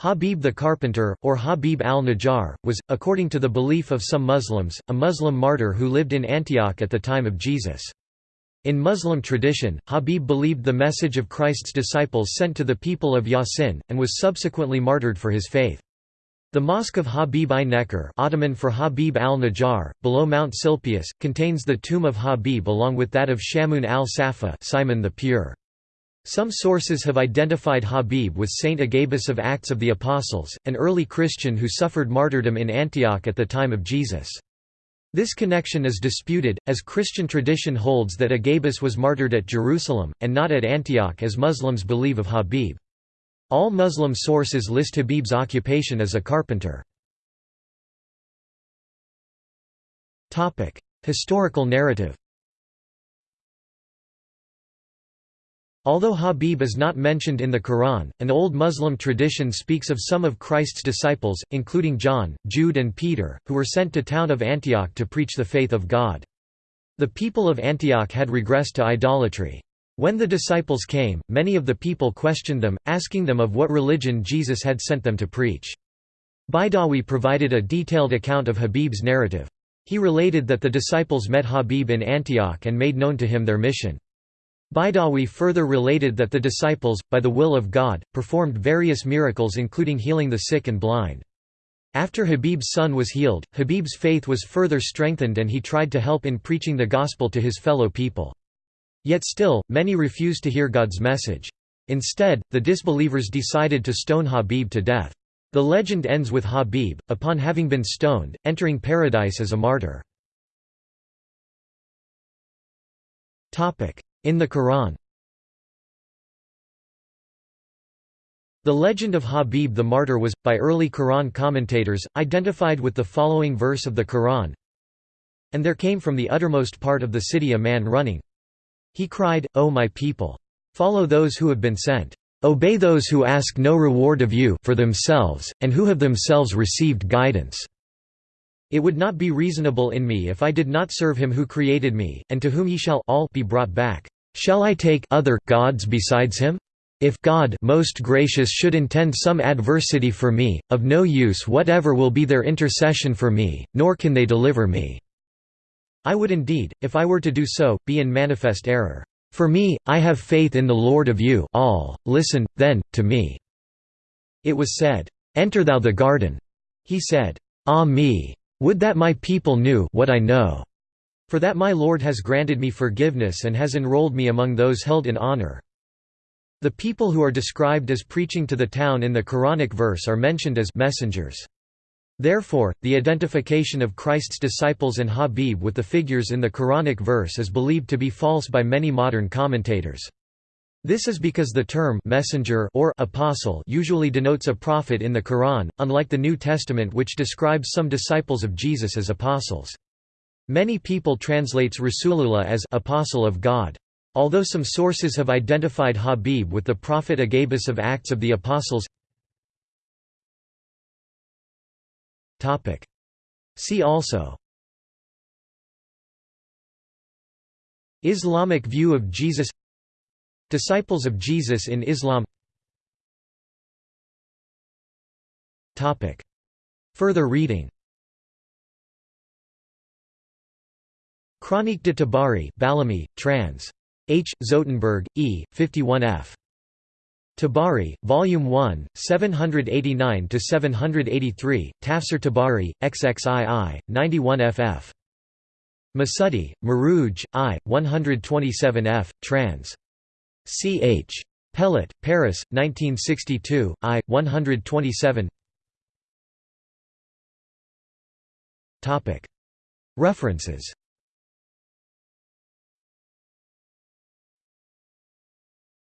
Habib the Carpenter, or Habib al-Najjar, was, according to the belief of some Muslims, a Muslim martyr who lived in Antioch at the time of Jesus. In Muslim tradition, Habib believed the message of Christ's disciples sent to the people of Yasin, and was subsequently martyred for his faith. The Mosque of Habib i Nekkar Ottoman for Habib al-Najjar, below Mount Silpius, contains the tomb of Habib along with that of Shamun al-Safa Simon the Pure. Some sources have identified Habib with Saint Agabus of Acts of the Apostles, an early Christian who suffered martyrdom in Antioch at the time of Jesus. This connection is disputed, as Christian tradition holds that Agabus was martyred at Jerusalem, and not at Antioch as Muslims believe of Habib. All Muslim sources list Habib's occupation as a carpenter. Historical narrative Although Habib is not mentioned in the Quran, an old Muslim tradition speaks of some of Christ's disciples, including John, Jude and Peter, who were sent to town of Antioch to preach the faith of God. The people of Antioch had regressed to idolatry. When the disciples came, many of the people questioned them, asking them of what religion Jesus had sent them to preach. Baidawi provided a detailed account of Habib's narrative. He related that the disciples met Habib in Antioch and made known to him their mission. Baidawi further related that the disciples, by the will of God, performed various miracles including healing the sick and blind. After Habib's son was healed, Habib's faith was further strengthened and he tried to help in preaching the gospel to his fellow people. Yet still, many refused to hear God's message. Instead, the disbelievers decided to stone Habib to death. The legend ends with Habib, upon having been stoned, entering paradise as a martyr. In the Quran The legend of Habib the martyr was, by early Quran commentators, identified with the following verse of the Quran And there came from the uttermost part of the city a man running. He cried, O my people! Follow those who have been sent. Obey those who ask no reward of you for themselves, and who have themselves received guidance. It would not be reasonable in me if I did not serve him who created me, and to whom ye shall all be brought back. Shall I take other gods besides him? If God most gracious should intend some adversity for me, of no use whatever will be their intercession for me, nor can they deliver me. I would indeed, if I were to do so, be in manifest error. For me, I have faith in the Lord of you all, listen, then, to me." It was said, "'Enter thou the garden." He said, "'Ah me! Would that my people knew what I know, for that my Lord has granted me forgiveness and has enrolled me among those held in honor.' The people who are described as preaching to the town in the Quranic verse are mentioned as messengers. Therefore, the identification of Christ's disciples and Habib with the figures in the Quranic verse is believed to be false by many modern commentators. This is because the term messenger or apostle usually denotes a prophet in the Quran, unlike the New Testament which describes some disciples of Jesus as apostles. Many people translates Rasulullah as apostle of God. Although some sources have identified Habib with the prophet Agabus of Acts of the Apostles See also Islamic view of Jesus Disciples of Jesus in Islam Further reading Chronique de Tabari Ballamy, trans. H. Zotenberg, E., 51f. Tabari, Volume 1, 789–783, Tafsir Tabari, XXII, 91 ff. Masudi, Marouj, I, 127 f, trans. C. H. Pellat, Paris, 1962, I, 127 References